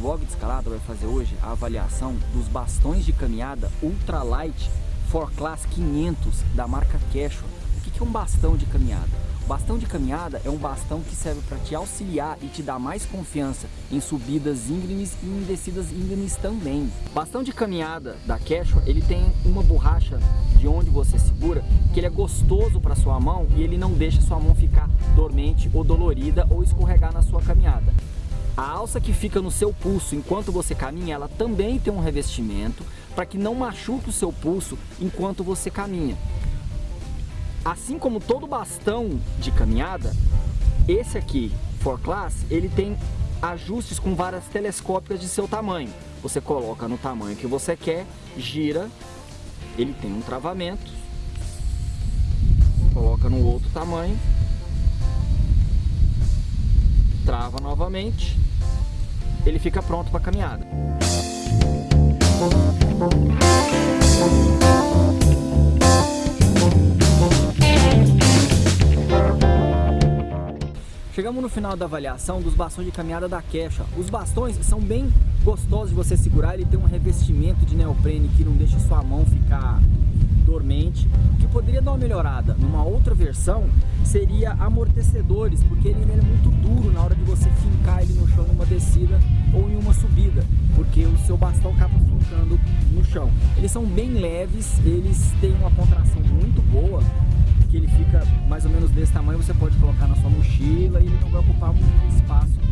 blog de escalada vai fazer hoje a avaliação dos bastões de caminhada Ultralight For Class 500 da marca Quechua. O que é um bastão de caminhada? O bastão de caminhada é um bastão que serve para te auxiliar e te dar mais confiança em subidas íngremes e em descidas íngremes também. O bastão de caminhada da Quechua, ele tem uma borracha de onde você segura, que ele é gostoso para sua mão e ele não deixa sua mão ficar dormente ou dolorida ou escorregar na sua caminhada. A alça que fica no seu pulso enquanto você caminha, ela também tem um revestimento para que não machuque o seu pulso enquanto você caminha. Assim como todo bastão de caminhada, esse aqui, For Class, ele tem ajustes com varas telescópicas de seu tamanho. Você coloca no tamanho que você quer, gira, ele tem um travamento, coloca no outro tamanho, trava novamente, ele fica pronto para caminhada. Chegamos no final da avaliação dos bastões de caminhada da Queixa. Os bastões são bem gostosos de você segurar, ele tem um revestimento de neoprene que não deixa sua mão ficar dormente. O que poderia dar uma melhorada numa outra versão seria amortecedores, porque ele, é muito duro na hora de você fincar ele no descida ou em uma subida, porque o seu bastão acaba fincando no chão. Eles são bem leves, eles têm uma contração muito boa, que ele fica mais ou menos desse tamanho, você pode colocar na sua mochila e ele não vai ocupar muito espaço.